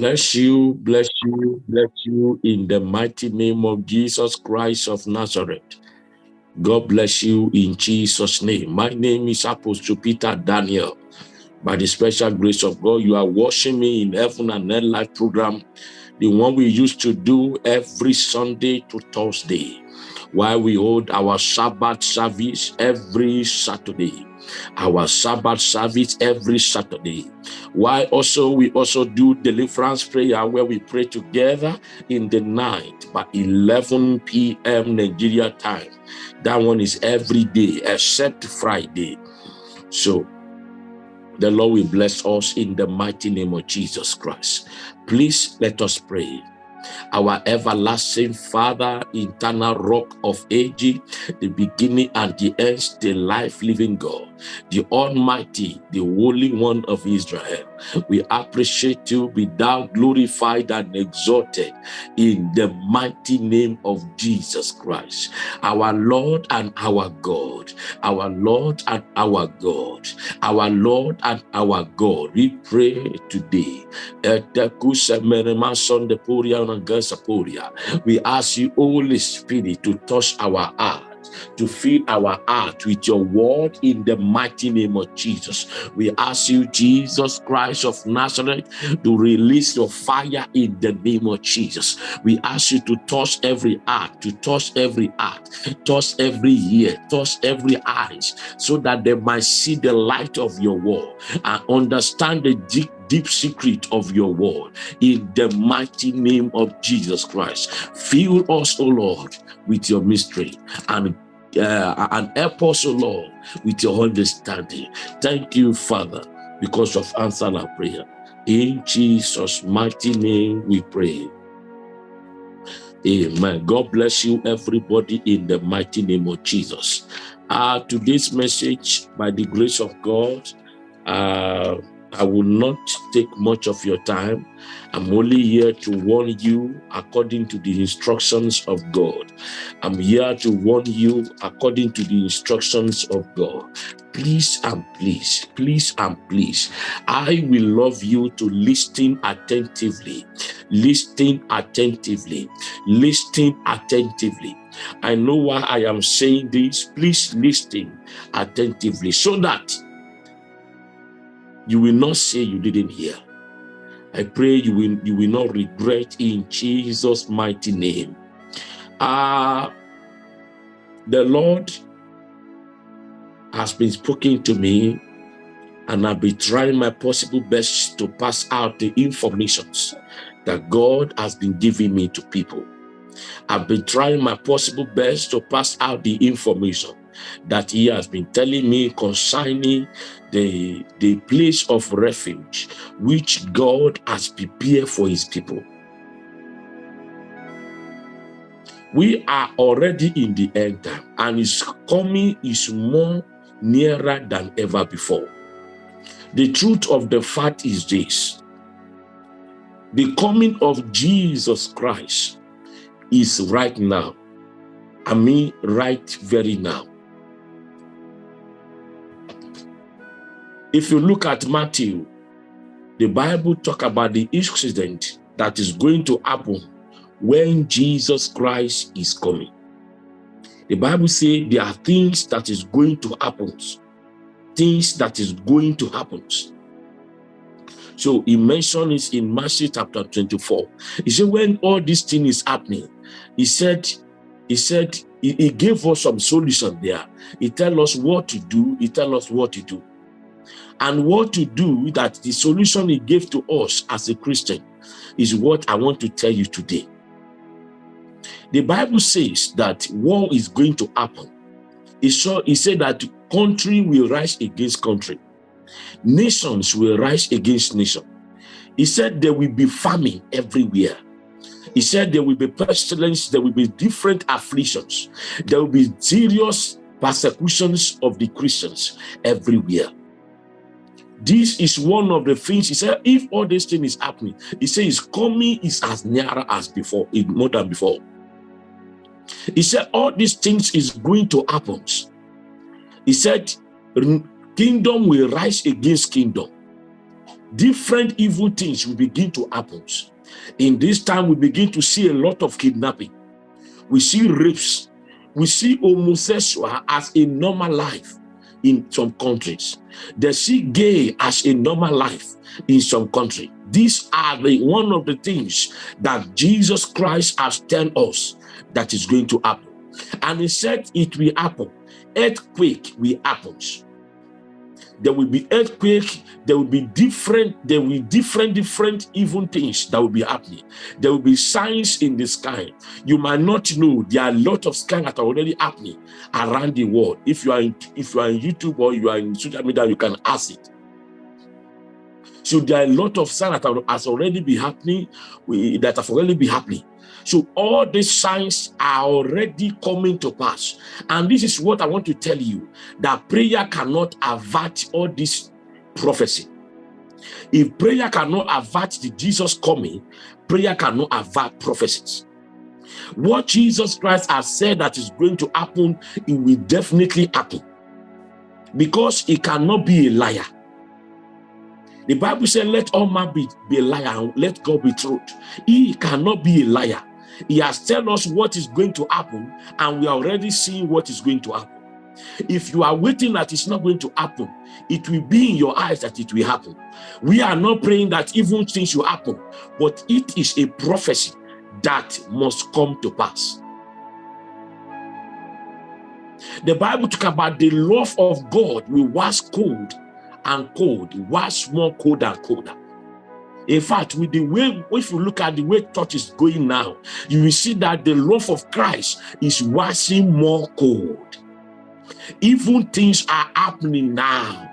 Bless you, bless you, bless you in the mighty name of Jesus Christ of Nazareth. God bless you in Jesus' name. My name is Apostle Peter Daniel. By the special grace of God, you are watching me in Heaven and Earth Life program, the one we used to do every Sunday to Thursday, while we hold our Sabbath service every Saturday our Sabbath service every Saturday. Why also we also do deliverance prayer where we pray together in the night by 11 p.m. Nigeria time. That one is every day except Friday. So the Lord will bless us in the mighty name of Jesus Christ. Please let us pray our everlasting Father, eternal rock of ages, the beginning and the end, the life-living God, the Almighty, the Holy One of Israel. We appreciate you, be thou glorified and exalted in the mighty name of Jesus Christ, our Lord and our God, our Lord and our God, our Lord and our God. We pray today. We ask you, Holy Spirit, to touch our heart to fill our heart with your word in the mighty name of Jesus. We ask you, Jesus Christ of Nazareth, to release your fire in the name of Jesus. We ask you to touch every heart, to touch every heart, touch every ear, touch every eyes, so that they might see the light of your word and understand the deep deep secret of your word in the mighty name of Jesus Christ. Fill us, O Lord, with your mystery and uh, and help us, Lord, with your understanding. Thank you, Father, because of answering our prayer. In Jesus' mighty name we pray. Amen. God bless you, everybody, in the mighty name of Jesus. Uh, today's message, by the grace of God, uh, I will not take much of your time. I'm only here to warn you according to the instructions of God. I'm here to warn you according to the instructions of God. Please and please, please and please, I will love you to listen attentively, listen attentively, listen attentively. I know why I am saying this. Please listen attentively so that you will not say you didn't hear. I pray you will, you will not regret in Jesus' mighty name. Uh, the Lord has been speaking to me and I've been trying my possible best to pass out the informations that God has been giving me to people. I've been trying my possible best to pass out the information that he has been telling me concerning the, the place of refuge which God has prepared for his people. We are already in the end time and his coming is more nearer than ever before. The truth of the fact is this. The coming of Jesus Christ is right now. I mean right very now. If you look at Matthew, the Bible talk about the incident that is going to happen when Jesus Christ is coming. The Bible say there are things that is going to happen, things that is going to happen. So he mentioned it in Matthew chapter 24. He said, when all this thing is happening, he said, he said, he, he gave us some solution there. He tell us what to do. He tell us what to do and what to do that the solution he gave to us as a Christian is what I want to tell you today. The Bible says that war is going to happen. He, saw, it said that country will rise against country. Nations will rise against nation. He said there will be famine everywhere. He said there will be pestilence, there will be different afflictions. There will be serious persecutions of the Christians everywhere. This is one of the things he said, if all this thing is happening, he says coming is as nearer as before, eh, more than before. He said all these things is going to happen. He said kingdom will rise against kingdom. different evil things will begin to happen. In this time, we begin to see a lot of kidnapping. We see rapes. We see homosexual as a normal life in some countries. They see gay as a normal life in some country. These are the one of the things that Jesus Christ has told us that is going to happen. And he said it will happen. Earthquake will happen there will be earthquake there will be different there will be different different even things that will be happening. There will be signs in the sky. You might not know there are a lot of signs that are already happening around the world. If you are in, if you are in youtube or you are in social media you can ask it. So there are a lot of signs that has already been happening that have already been happening so all these signs are already coming to pass. And this is what I want to tell you, that prayer cannot avert all this prophecy. If prayer cannot avert the Jesus coming, prayer cannot avert prophecies. What Jesus Christ has said that is going to happen, it will definitely happen. Because he cannot be a liar. The Bible said, let all man be, be a liar let God be truth. He cannot be a liar. He has told us what is going to happen, and we are already seeing what is going to happen. If you are waiting that it's not going to happen, it will be in your eyes that it will happen. We are not praying that even things will happen, but it is a prophecy that must come to pass. The Bible talk about the love of God will wax cold and cold, wax more cold and colder. In fact, with the way, if you look at the way church is going now, you will see that the love of Christ is waxing more cold. Even things are happening now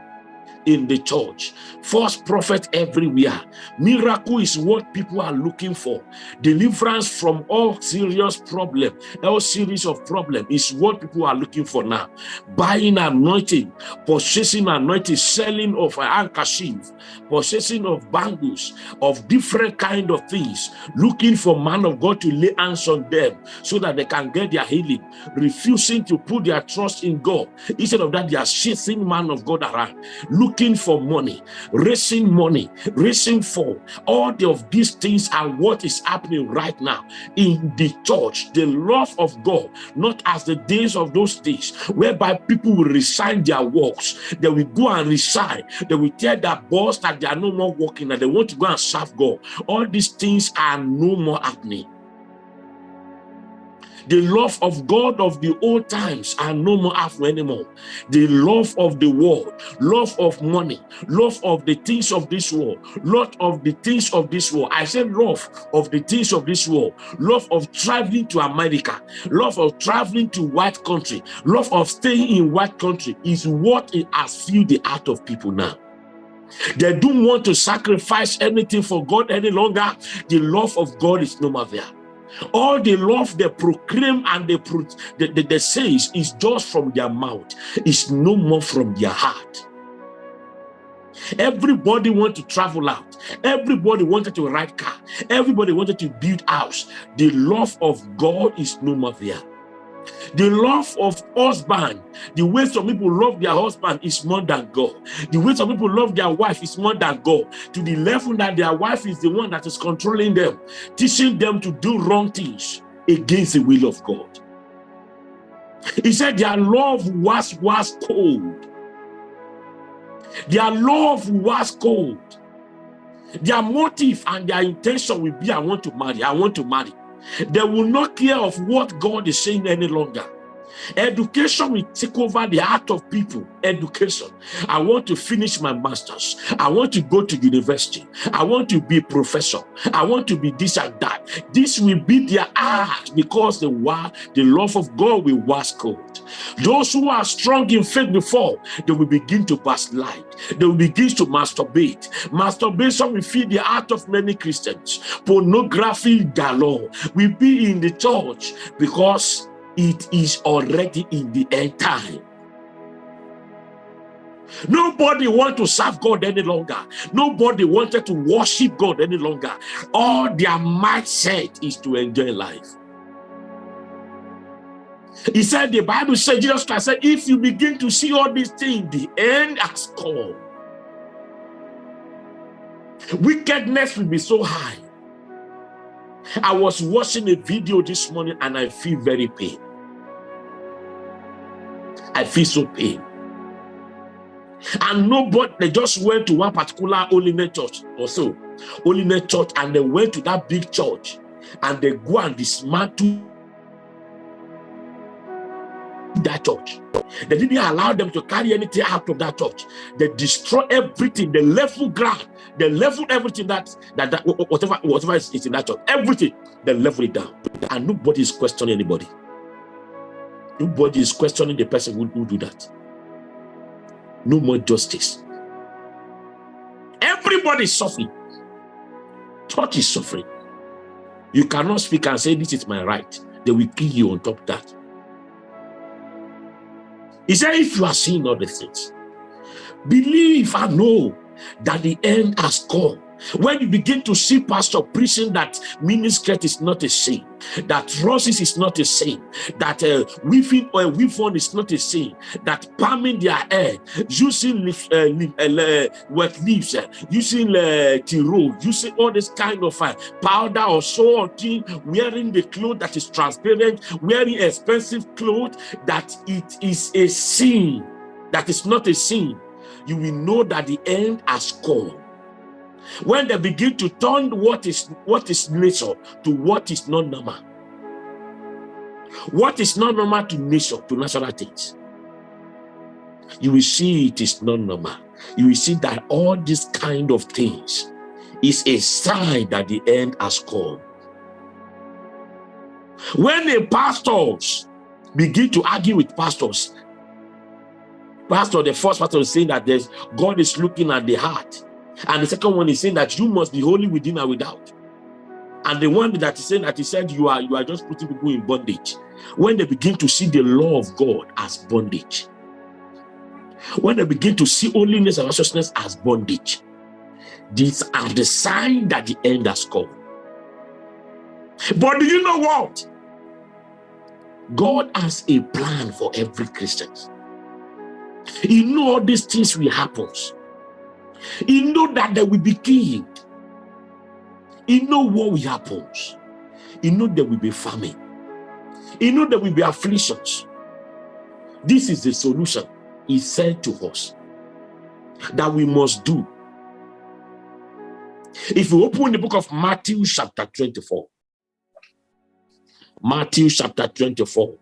in the church. False prophet everywhere. Miracle is what people are looking for. Deliverance from all serious problem, all series of problem is what people are looking for now. Buying anointing, possessing anointing, selling of an handkerchief, possessing of bangles, of different kind of things, looking for man of God to lay hands on them so that they can get their healing, refusing to put their trust in God. Instead of that, they are chasing man of God around, Look looking for money, raising money, raising for all of these things are what is happening right now in the church. The love of God, not as the days of those days, whereby people will resign their works. They will go and resign. They will tell their boss that they are no more working and they want to go and serve God. All these things are no more happening. The love of God of the old times are no more after anymore. The love of the world, love of money, love of the things of this world, love of the things of this world. I said love of the things of this world, love of traveling to America, love of traveling to white country, love of staying in white country is what it has filled the heart of people now. They don't want to sacrifice anything for God any longer. The love of God is no more there. All the love they proclaim and they, pro they, they, say is, is just from their mouth. It's no more from their heart. Everybody want to travel out. Everybody wanted to ride car. Everybody wanted to build house. The love of God is no more there. The love of husband, the way some people love their husband is more than God. The way some people love their wife is more than God. To the level that their wife is the one that is controlling them, teaching them to do wrong things against the will of God. He said their love was, was cold. Their love was cold. Their motive and their intention will be, I want to marry, I want to marry. They will not care of what God is saying any longer. Education will take over the heart of people. Education. I want to finish my master's. I want to go to university. I want to be a professor. I want to be this and that. This will be their heart because the, the love of God will wash cold. Those who are strong in faith before, they will begin to backslide. They will begin to masturbate. Masturbation will feed the heart of many Christians. Pornography galore will be in the church because it is already in the end time. Nobody want to serve God any longer. Nobody wanted to worship God any longer. All their mindset is to enjoy life. He said, the Bible said, Jesus Christ said, if you begin to see all these things, the end has come. Wickedness will be so high. I was watching a video this morning and I feel very pain. I feel so pain. And nobody, they just went to one particular holiness church or so, holiness church, and they went to that big church and they go and dismantle that church. They didn't allow them to carry anything out of that church. They destroy everything, the level ground, they level everything that, that, that whatever, whatever is in that church, everything, they level it down. And nobody is questioning anybody. Nobody is questioning the person who, who do that. No more justice. Everybody is suffering. Church is suffering. You cannot speak and say, this is my right. They will kill you on top of that. He said, if you are seeing all the things, believe and know that the end has come. When you begin to see pastor preaching that miniskirt is not a sin, that roses is not a sin, that uh, weaving or uh, weave is not a sin, that palming their hair, using leaf, uh, leaf, uh, wet leaves, uh, using uh, tiro, using all this kind of uh, powder or so on, wearing the clothes that is transparent, wearing expensive clothes, that it is a sin, that is not a sin. You will know that the end has come when they begin to turn what is what is nature to what is not normal. What is not normal to nature to natural things. You will see it is not normal. You will see that all these kind of things is a sign that the end has come. When the pastors begin to argue with pastors pastor the first pastor is saying that there's god is looking at the heart and the second one is saying that you must be holy within and without. And the one that is saying that he said you are you are just putting people in bondage. When they begin to see the law of God as bondage, when they begin to see holiness and righteousness as bondage, these are the sign that the end has come. But do you know what? God has a plan for every Christian. He know all these things will happen. He know that they will be killed. He know what will happen. He know there will be famine. He know there will be afflictions. This is the solution he said to us that we must do. If we open the book of Matthew chapter 24, Matthew chapter 24,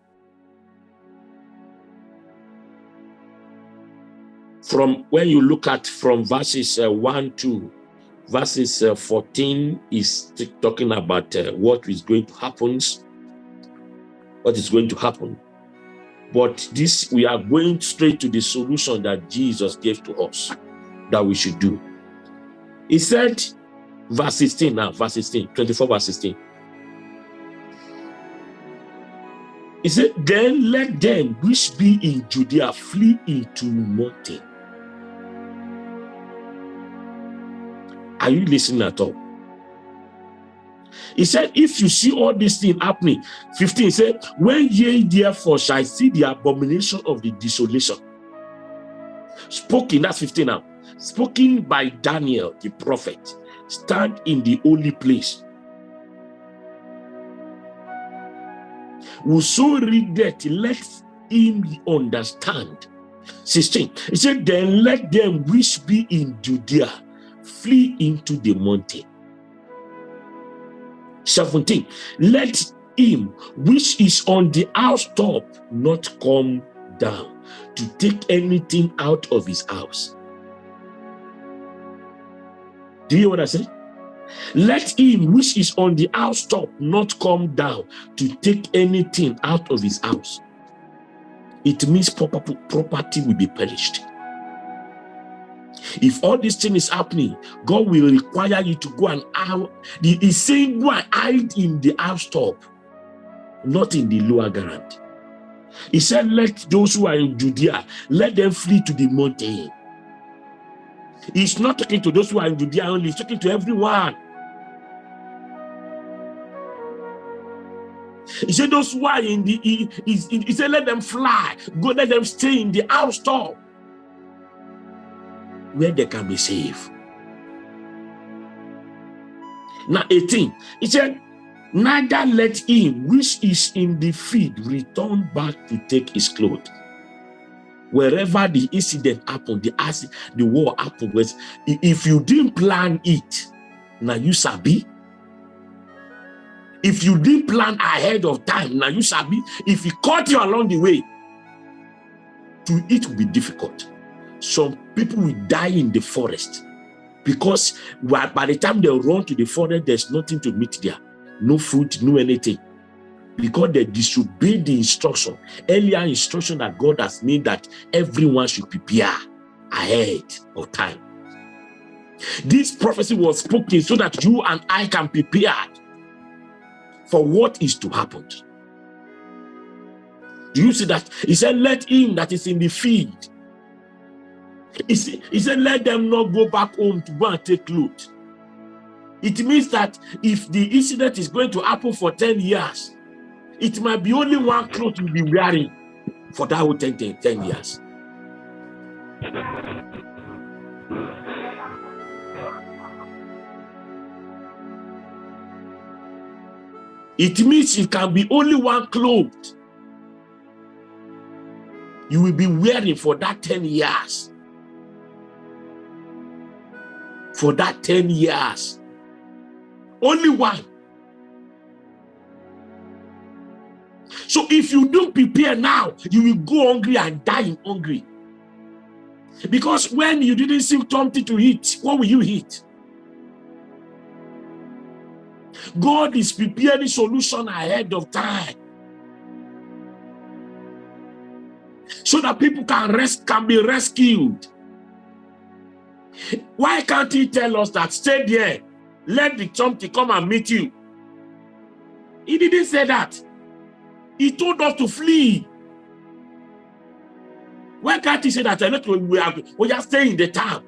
from when you look at from verses uh, 1 to verses uh, 14 is talking about uh, what is going to happen what is going to happen. But this we are going straight to the solution that jesus gave to us that we should do. He said verse 16 now verse 16 24 verse 16 he said then let them which be in judea flee into mountain Are you listening at all? He said, if you see all these things happening, 15 he said, when ye therefore shall see the abomination of the desolation, spoken, that's 15 now, spoken by Daniel the prophet, stand in the holy place. Whoso read that, let him understand. 16, he said, then let them which be in Judea flee into the mountain. 17. Let him which is on the housetop not come down to take anything out of his house. Do you hear what I said? Let him which is on the housetop not come down to take anything out of his house. It means property will be perished. If all this thing is happening, God will require you to go and out. He's saying go and hide in the housetop, not in the lower ground. He said, let those who are in Judea, let them flee to the mountain. He's not talking to those who are in Judea only, he's talking to everyone. He said, those who are in the, he, he, he said, let them fly, go, let them stay in the housetop where they can be saved. Now 18, he said, neither let him which is in the field return back to take his clothes. Wherever the incident happened, the acid, the war happened, was if you didn't plan it, now you sabi. If you didn't plan ahead of time, now you sabi. If he caught you along the way, to it will be difficult. Some people will die in the forest because by the time they run to the forest, there's nothing to meet there. No food, no anything. Because they disobeyed the instruction, earlier instruction that God has made that everyone should prepare ahead of time. This prophecy was spoken so that you and I can prepare for what is to happen. Do you see that? He said, let him that is in the field. He he said, let them not go back home to go and take loot. It means that if the incident is going to happen for 10 years, it might be only one cloth you'll be wearing for that whole 10, 10, 10 years. It means it can be only one cloth you will be wearing for that 10 years. For that 10 years. Only one. So if you don't prepare now, you will go hungry and die hungry. Because when you didn't see something to eat, what will you eat? God is preparing solution ahead of time. So that people can rest can be rescued. Why can't he tell us that stay there, let the something come and meet you? He didn't say that. He told us to flee. Why can't he say that? We are, we are staying in the town.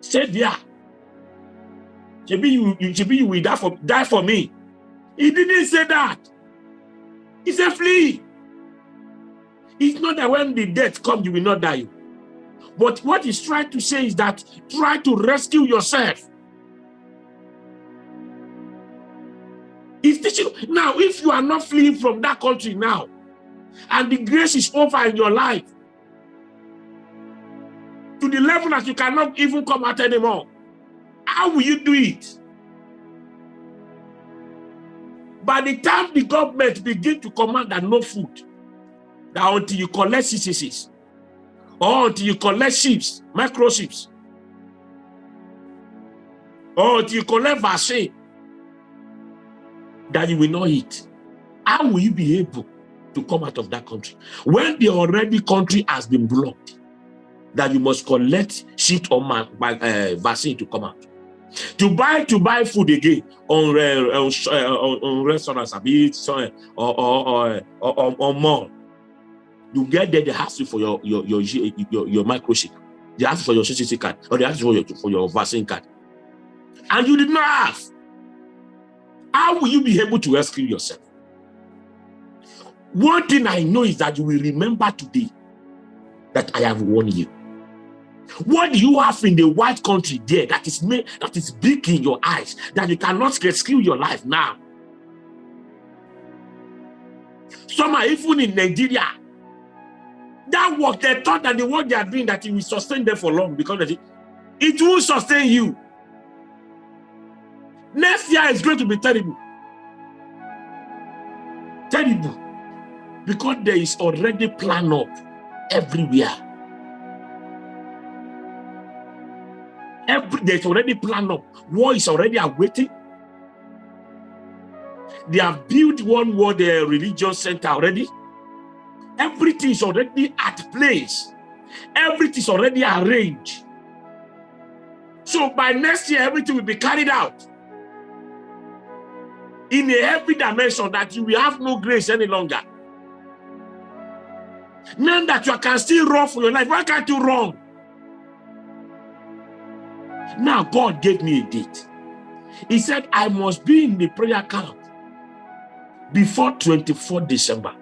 Stay there. Maybe you, you, maybe you will die for, die for me. He didn't say that. He said flee. It's not that when the death comes, you will not die. But what he's trying to say is that try to rescue yourself. Teaching now, if you are not fleeing from that country now, and the grace is over in your life, to the level that you cannot even come out anymore, how will you do it? By the time the government begin to command that no food, that until you collect CCCs, or until you collect chips, microchips, or until you collect vaccine, that you will not eat. How will you be able to come out of that country? When the already country has been blocked, that you must collect sheet or uh, vaccine to come out. To buy to buy food again on uh, on, uh, on, restaurants, or or or, or, or, or more. You get there, they ask you for your your your your, your microchip. They ask for your CCC card, or they ask for your for your vaccine card, and you did not have. How will you be able to rescue yourself? One thing I know is that you will remember today that I have warned you. What do you have in the white country there that is made, that is big in your eyes that you cannot rescue your life now? Some are even in Nigeria. That work, they thought that the work they are doing that it will sustain them for long because it, it will sustain you. Next year is going to be terrible. Terrible. Because there is already plan up everywhere. Every, there's already plan up. War is already awaiting. They have built one world uh, religious center already. Everything is already at place. Everything is already arranged. So by next year, everything will be carried out in a heavy dimension that you will have no grace any longer. Now that you can still run for your life, why can't you run? Now, God gave me a date. He said, I must be in the prayer camp before 24 December.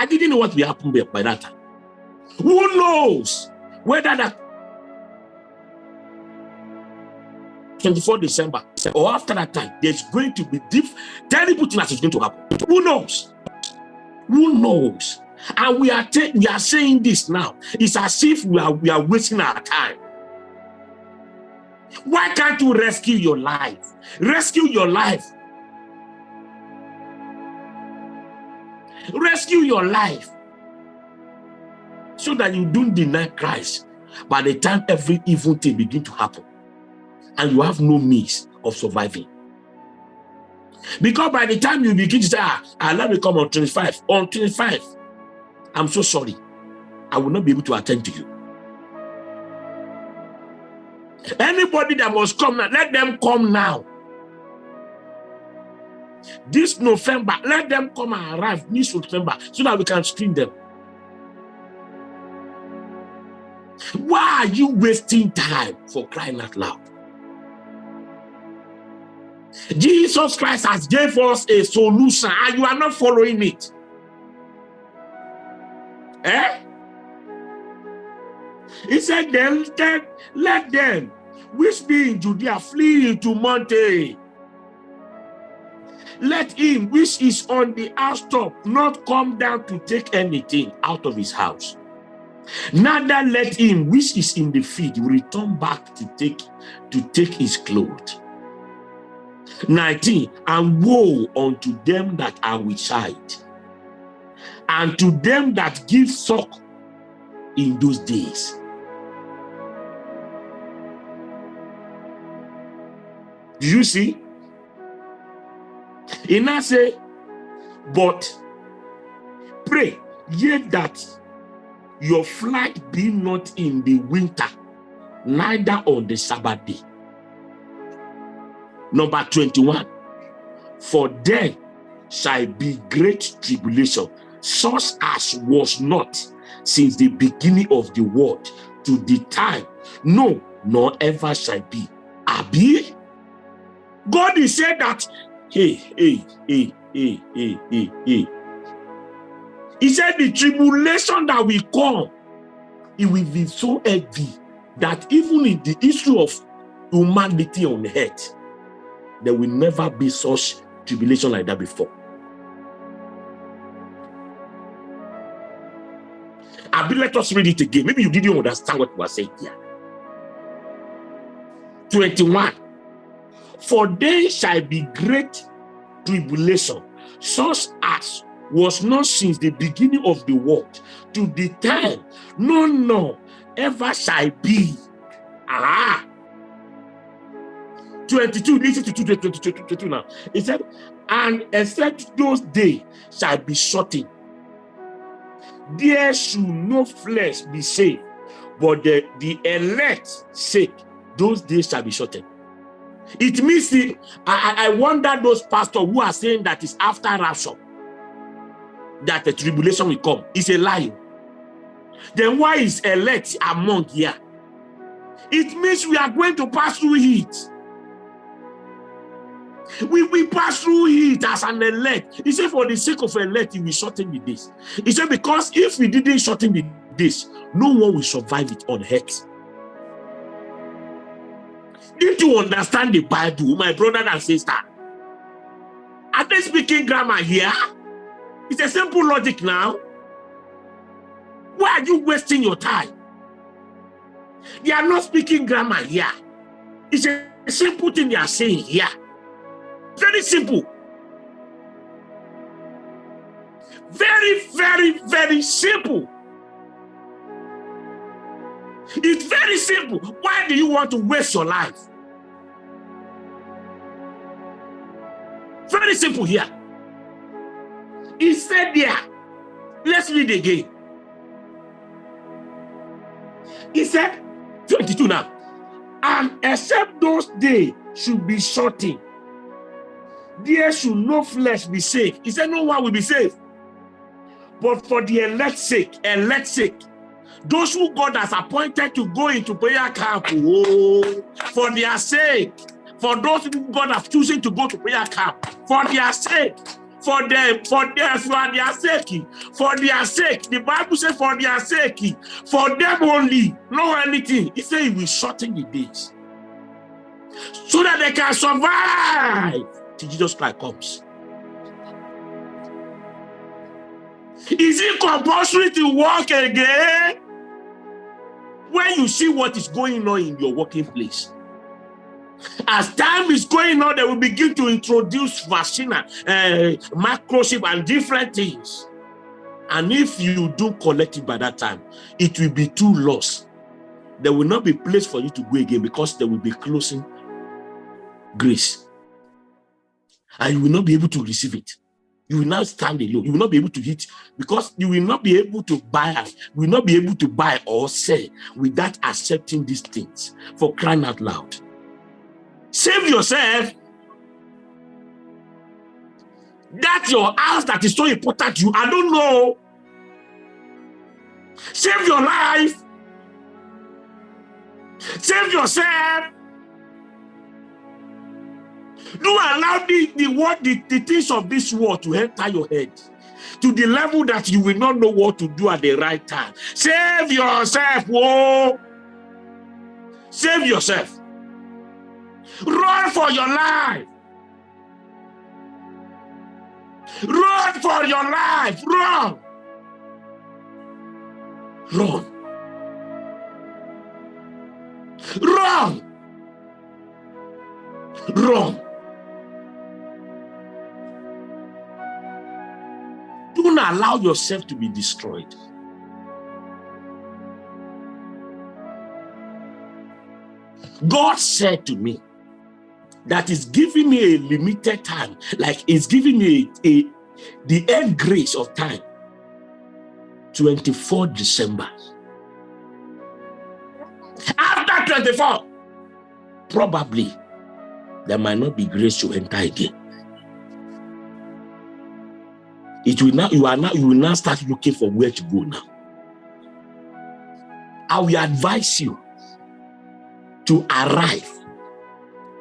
I didn't know what will happen by that time. Who knows whether that 24 December or after that time, there's going to be deep, terrible things that is going to happen. Who knows? Who knows? And we are we are saying this now. It's as if we are we are wasting our time. Why can't you rescue your life? Rescue your life. Rescue your life so that you don't deny Christ by the time every evil thing begin to happen and you have no means of surviving. Because by the time you begin to say, ah, ah let me come on 25, on 25, I'm so sorry. I will not be able to attend to you. Anybody that must come now, let them come now. This November, let them come and arrive this November so that we can screen them. Why are you wasting time for crying out loud? Jesus Christ has gave us a solution and you are not following it. Eh? He said, then, then let them which be in Judea flee into mountain. Let him which is on the housetop not come down to take anything out of his house. Neither let him which is in the field return back to take to take his clothes. 19 and woe unto them that are with child and to them that give suck in those days do you see he now say but pray ye that your flight be not in the winter neither on the sabbath day Number 21. For there shall be great tribulation, such as was not since the beginning of the world to the time, no, nor ever shall be. Abi? God is saying that, hey, hey, hey, hey, hey, hey, hey. He said the tribulation that will come, it will be so heavy that even in the issue of humanity on earth, there will never be such tribulation like that before. Abi, let us read it again. Maybe you didn't understand what we were saying here. 21. For there shall be great tribulation, such as was not since the beginning of the world to the time, no, no, ever shall be. Ah, 22, listen to 22, 22, 22 now. He said, and except those days shall be shortened. There should no flesh be saved, but the, the elect sake, those days shall be shortened. It means the, I, I wonder those pastors who are saying that it's after rapture that the tribulation will come. It's a lie. Then why is elect among here? It means we are going to pass through it. We, we pass through it as an elect. He said, for the sake of elect, will shorten the days. He said, because if we didn't shorten the days, no one will survive it on earth. Did you understand the Bible, my brother and sister? Are they speaking grammar here? It's a simple logic now. Why are you wasting your time? They are not speaking grammar here. It's a simple thing they are saying here. Very simple. Very, very, very simple. It's very simple. Why do you want to waste your life? Very simple here. He said there, let's read again. He said, 22 now, and except those days should be shortened, there should no flesh be saved. He said, no one will be saved. But for the elect's sake, elect's sake, those who God has appointed to go into prayer camp, oh, for their sake, for those who God has chosen to go to prayer camp, for their sake, for them, for their, for their sake, for their sake. The Bible says for their sake, for them only, no anything. He said he will shorten the days. so that they can survive till Jesus Christ comes. Is it compulsory to work again? When you see what is going on in your working place, as time is going on, they will begin to introduce vaccine, uh, microchip, and different things. And if you do collect it by that time, it will be too lost. There will not be place for you to go again because they will be closing grace. And you will not be able to receive it. You will now stand alone. You will not be able to hit because you will not be able to buy, you will not be able to buy or sell without accepting these things for crying out loud. Save yourself. That's your house that is so important to you. I don't know. Save your life. Save yourself. Do allow the, the what the, the things of this world to enter your head to the level that you will not know what to do at the right time. Save yourself. Whoa. Save yourself. Run for your life. Run for your life. Run. Run. Run. Run. Allow yourself to be destroyed. God said to me, that is giving me a limited time, like it's giving me a, a the end grace of time. 24 December. After 24, probably there might not be grace to enter again. It will now you are now you will now start looking for where to go now. I will advise you to arrive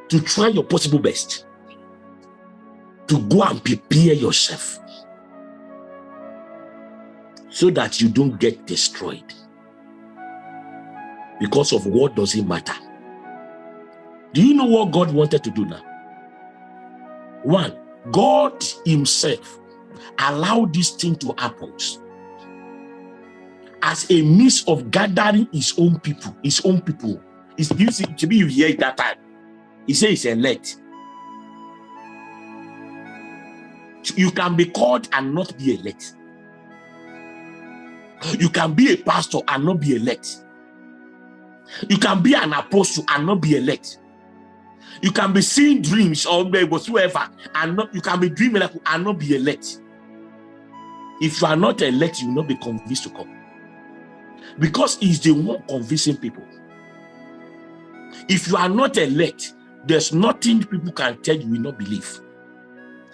to try your possible best to go and prepare yourself so that you don't get destroyed because of what doesn't matter. Do you know what God wanted to do now? One, God himself allowed this thing to happen as a means of gathering his own people, his own people. It's easy to be here that time. He says elect. You can be called and not be elect. You can be a pastor and not be elect. You can be an apostle and not be elect. You can be seeing dreams or whatsoever and not you can be dreaming and not be elect. If you are not elect, you will not be convinced to come. Because he's the one convincing people. If you are not elect, there's nothing people can tell you will not believe.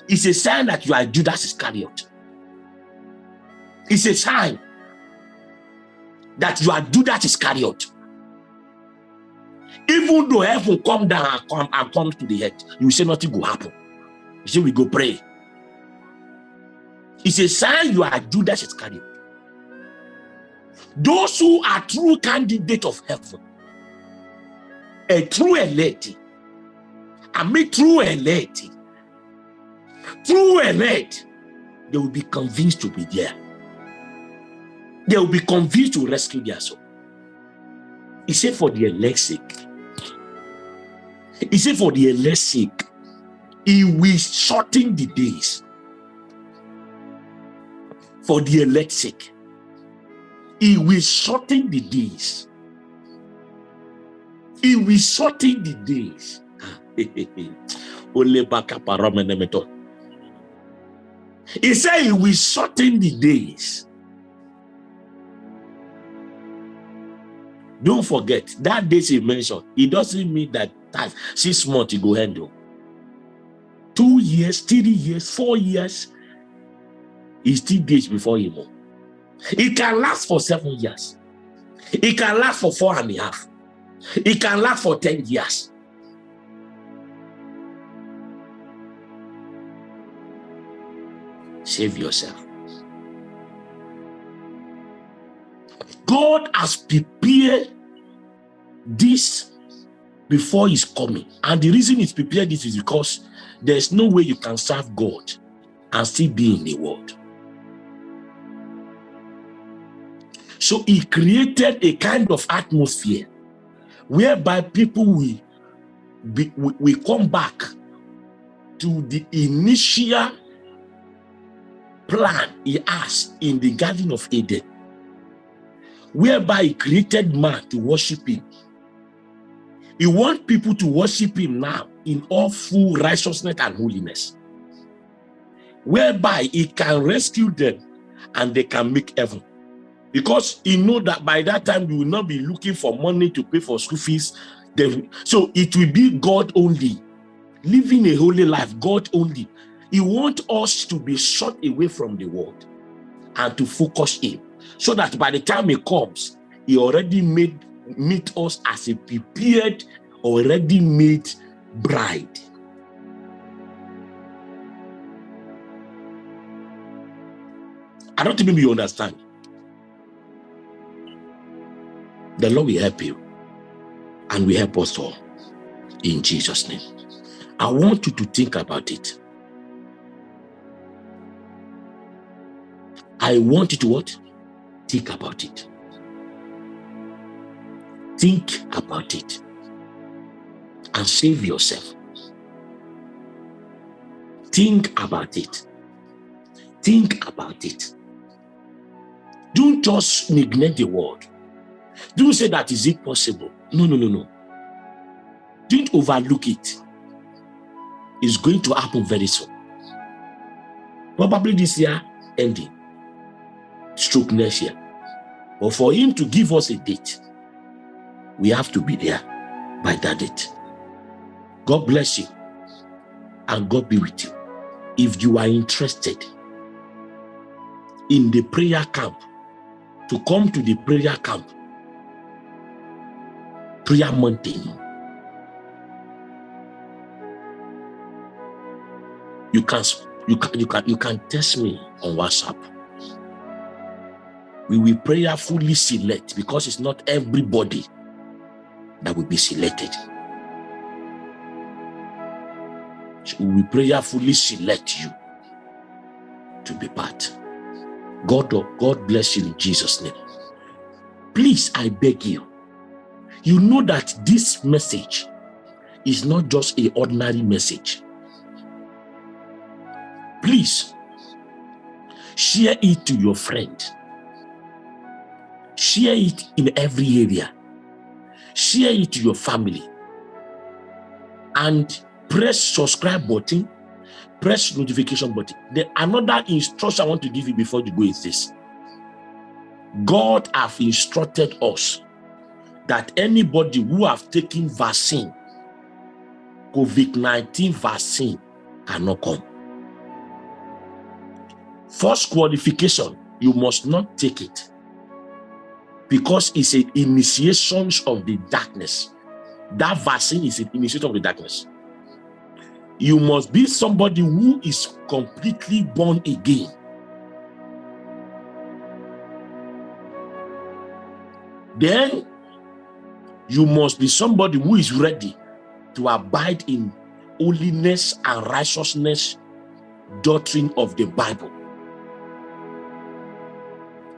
It's a sign that you are Judas Iscariot. It's a sign that you are Judas Iscariot. Even though heaven come down and come and come to the earth, you say nothing will happen. You say we go pray. It's a sign you are Judas Iscariot. Those who are true candidate of heaven, a true elect, and me true elect, true elect, they will be convinced to be there. They will be convinced to rescue their soul. He said for the elect's sake. He said for the elect's sake, he will shorten the days. For the elect's he will shorten the days. He will shorten the days. he said he will shorten the days. Don't forget that days he mentioned, it doesn't mean that time six months you go handle. Two years, three years, four years, is still days before him. It can last for seven years. It can last for four and a half. It can last for 10 years. Save yourself. God has prepared this before he's coming. And the reason he's prepared this is because there's no way you can serve God and still be in the world. So he created a kind of atmosphere whereby people will, be, will come back to the initial plan he has in the Garden of Eden, whereby he created man to worship him. He wants people to worship him now in all full righteousness and holiness, whereby he can rescue them and they can make heaven. Because he know that by that time you will not be looking for money to pay for school fees. So it will be God only. Living a holy life, God only. He wants us to be shut away from the world and to focus in. So that by the time he comes, he already made meet us as a prepared, already made bride. I don't think you understand. The Lord will help you and will help us all in Jesus' name. I want you to think about it. I want you to what? Think about it. Think about it and save yourself. Think about it. Think about it. Don't just neglect the word. Don't say that is it possible. No, no, no, no. Don't overlook it. It's going to happen very soon. Probably this year ending. Stroke next year. But for him to give us a date, we have to be there by that date. God bless you and God be with you. If you are interested in the prayer camp, to come to the prayer camp, prayer mountain, you can you can you can you can test me on WhatsApp. We will prayerfully select because it's not everybody that will be selected. So we prayerfully select you to be part. God, God bless you in Jesus' name. Please, I beg you, you know that this message is not just a ordinary message. Please, share it to your friend. Share it in every area. Share it to your family. And press subscribe button. Press notification button. Then another instruction i want to give you before you go is this. God have instructed us that anybody who have taken vaccine covid-19 vaccine cannot come first qualification you must not take it because it's an initiation of the darkness. That vaccine is an initiation of the darkness. You must be somebody who is completely born again. Then you must be somebody who is ready to abide in holiness and righteousness doctrine of the Bible.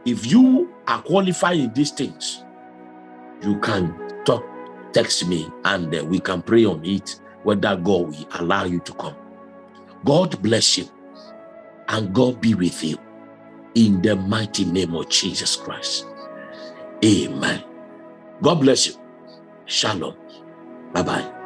If you are qualified in these things, you can talk, text me, and uh, we can pray on it, whether God will allow you to come. God bless you, and God be with you in the mighty name of Jesus Christ. Amen. God bless you. Shalom. Bye-bye.